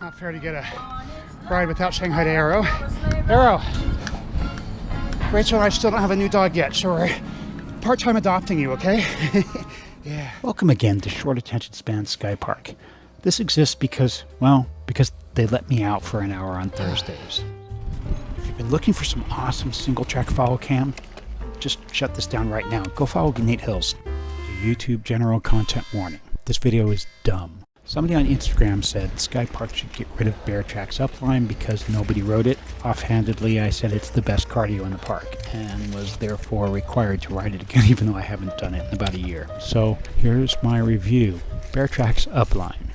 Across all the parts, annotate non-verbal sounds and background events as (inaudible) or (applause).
Not fair to get a ride without saying hi to Arrow. Arrow. Rachel and I still don't have a new dog yet, so we're part-time adopting you, okay? (laughs) yeah. Welcome again to Short Attention Span Sky Park. This exists because, well, because they let me out for an hour on Thursdays. If you've been looking for some awesome single track follow cam, just shut this down right now. Go follow Nate Hills. YouTube general content warning. This video is dumb. Somebody on Instagram said Sky Park should get rid of Bear Tracks Upline because nobody rode it. Offhandedly, I said it's the best cardio in the park and was therefore required to ride it again, (laughs) even though I haven't done it in about a year. So here's my review Bear Tracks Upline.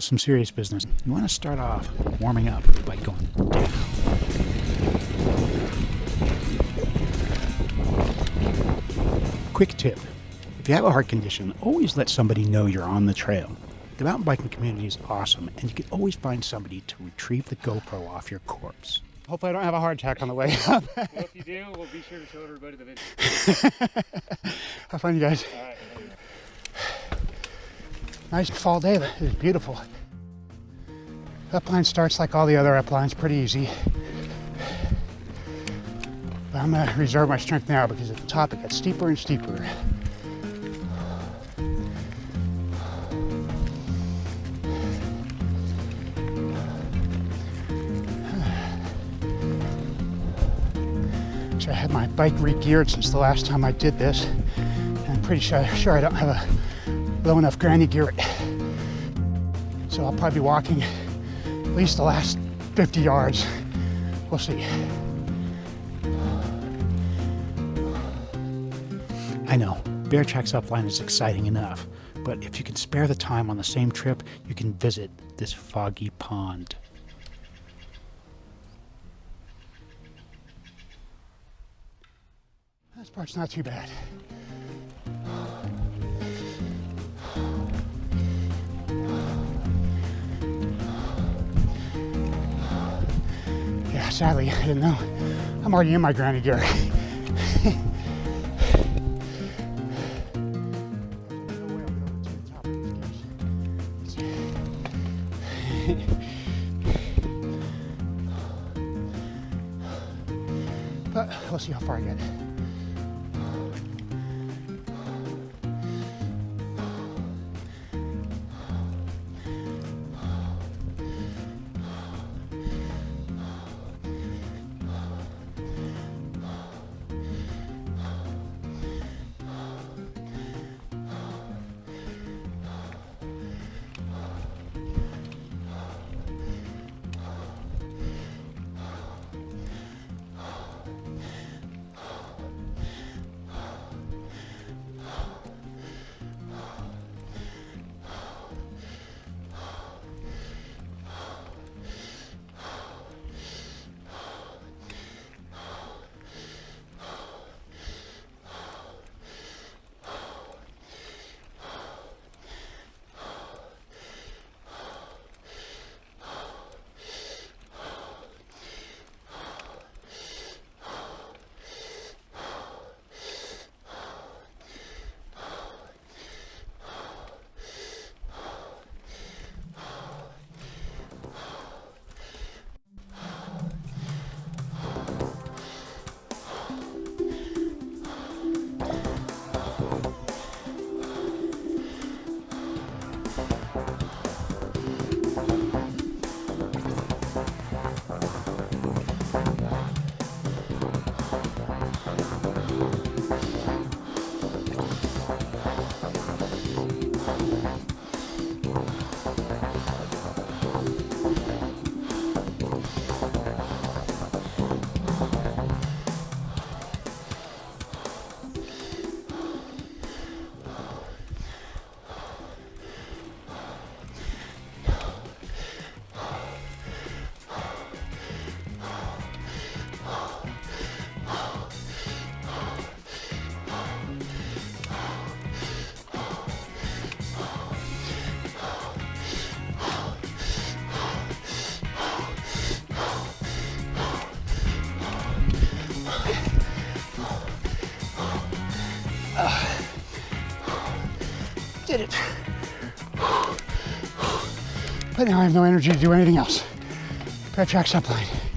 Some serious business. You want to start off warming up by going down. Quick tip if you have a heart condition, always let somebody know you're on the trail. The mountain biking community is awesome, and you can always find somebody to retrieve the GoPro off your corpse. Hopefully I don't have a heart attack on the way (laughs) up. well, if you do, we'll be sure to show everybody the video. (laughs) have fun, you guys. Nice fall day, it's beautiful. Upline starts like all the other uplines, pretty easy. But I'm gonna reserve my strength now because at the top it gets steeper and steeper. I had my bike re-geared since the last time I did this. And I'm pretty sure, sure I don't have a low enough granny gear. So I'll probably be walking at least the last 50 yards. We'll see. I know, Bear Tracks Upline is exciting enough, but if you can spare the time on the same trip, you can visit this foggy pond. This part's not too bad. Yeah, sadly, I didn't know. I'm already in my granny gear. (laughs) but we'll see how far I get. Did it. But now I have no energy to do anything else. Bear Tracks Upline.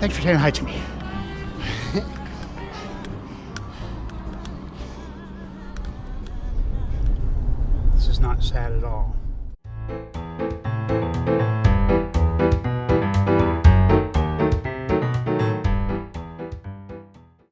Thanks for saying hi to me. this is not sad at all.